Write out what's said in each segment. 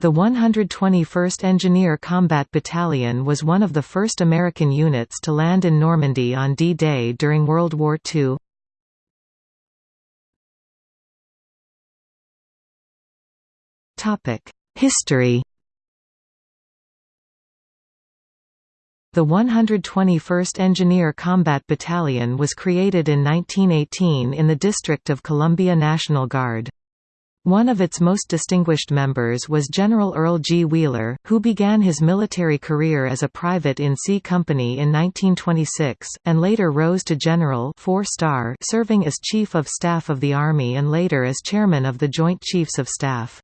The 121st Engineer Combat Battalion was one of the first American units to land in Normandy on D-Day during World War II. History The 121st Engineer Combat Battalion was created in 1918 in the District of Columbia National Guard. One of its most distinguished members was General Earle G. Wheeler, who began his military career as a private in C Company in 1926, and later rose to general four star serving as Chief of Staff of the Army and later as Chairman of the Joint Chiefs of Staff.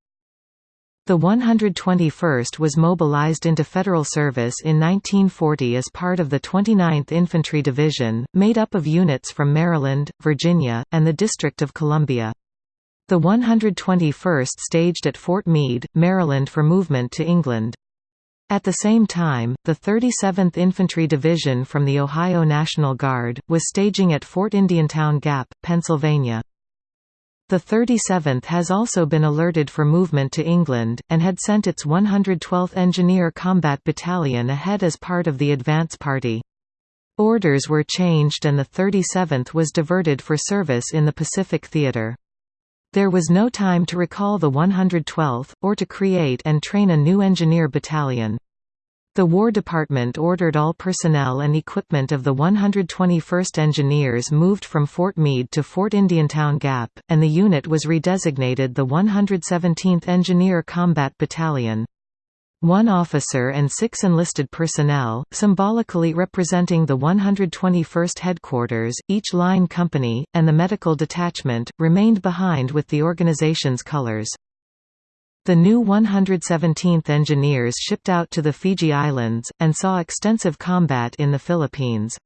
The 121st was mobilized into federal service in 1940 as part of the 29th Infantry Division, made up of units from Maryland, Virginia, and the District of Columbia. The 121st staged at Fort Meade, Maryland for movement to England. At the same time, the 37th Infantry Division from the Ohio National Guard, was staging at Fort Indiantown Gap, Pennsylvania. The 37th has also been alerted for movement to England, and had sent its 112th Engineer Combat Battalion ahead as part of the advance party. Orders were changed and the 37th was diverted for service in the Pacific Theater. There was no time to recall the 112th, or to create and train a new engineer battalion. The War Department ordered all personnel and equipment of the 121st Engineers moved from Fort Meade to Fort Indiantown Gap, and the unit was redesignated the 117th Engineer Combat Battalion. One officer and six enlisted personnel, symbolically representing the 121st Headquarters, each line company, and the medical detachment, remained behind with the organization's colors. The new 117th Engineers shipped out to the Fiji Islands, and saw extensive combat in the Philippines.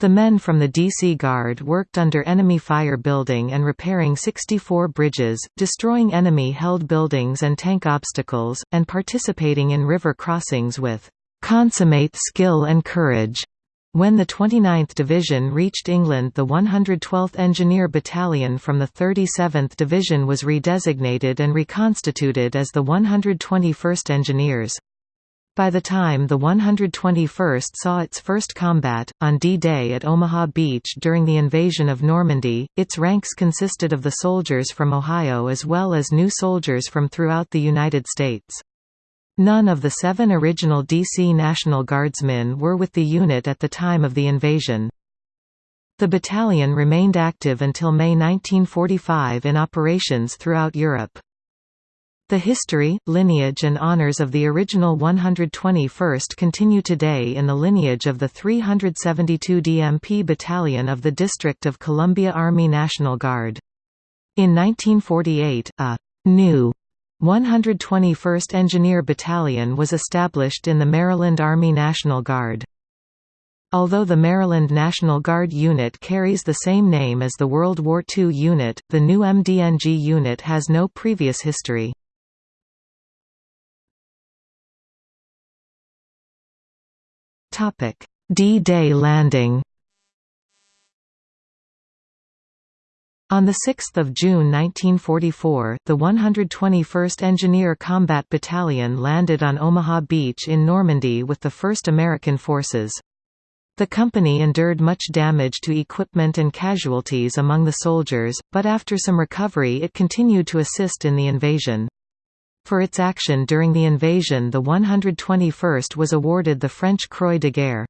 The men from the DC Guard worked under enemy fire building and repairing 64 bridges, destroying enemy-held buildings and tank obstacles, and participating in river crossings with "...consummate skill and courage." When the 29th Division reached England the 112th Engineer Battalion from the 37th Division was redesignated and reconstituted as the 121st Engineers. By the time the 121st saw its first combat, on D-Day at Omaha Beach during the invasion of Normandy, its ranks consisted of the soldiers from Ohio as well as new soldiers from throughout the United States. None of the seven original DC National Guardsmen were with the unit at the time of the invasion. The battalion remained active until May 1945 in operations throughout Europe. The history, lineage and honors of the original 121st continue today in the lineage of the 372 DMP Battalion of the District of Columbia Army National Guard. In 1948, a «new» 121st Engineer Battalion was established in the Maryland Army National Guard. Although the Maryland National Guard unit carries the same name as the World War II unit, the new MDNG unit has no previous history. D-Day landing On 6 June 1944, the 121st Engineer Combat Battalion landed on Omaha Beach in Normandy with the 1st American Forces. The company endured much damage to equipment and casualties among the soldiers, but after some recovery it continued to assist in the invasion. For its action during the invasion the 121st was awarded the French Croix de Guerre.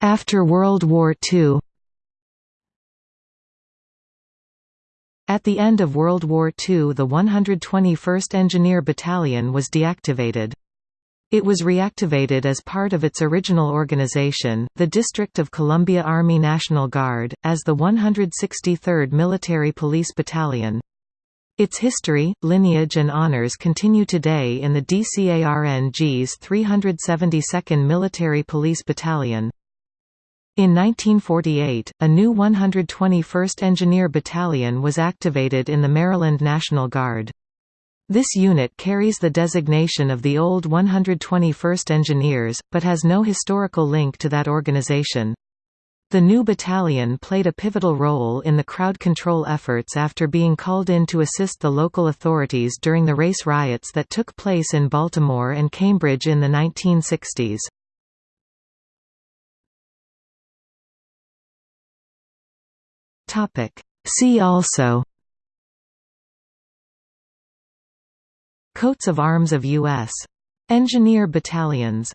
After World War II At the end of World War II the 121st Engineer Battalion was deactivated. It was reactivated as part of its original organization, the District of Columbia Army National Guard, as the 163rd Military Police Battalion. Its history, lineage and honors continue today in the DCARNG's 372nd Military Police Battalion. In 1948, a new 121st Engineer Battalion was activated in the Maryland National Guard. This unit carries the designation of the old 121st Engineers, but has no historical link to that organization. The new battalion played a pivotal role in the crowd control efforts after being called in to assist the local authorities during the race riots that took place in Baltimore and Cambridge in the 1960s. See also Coats of arms of U.S. Engineer battalions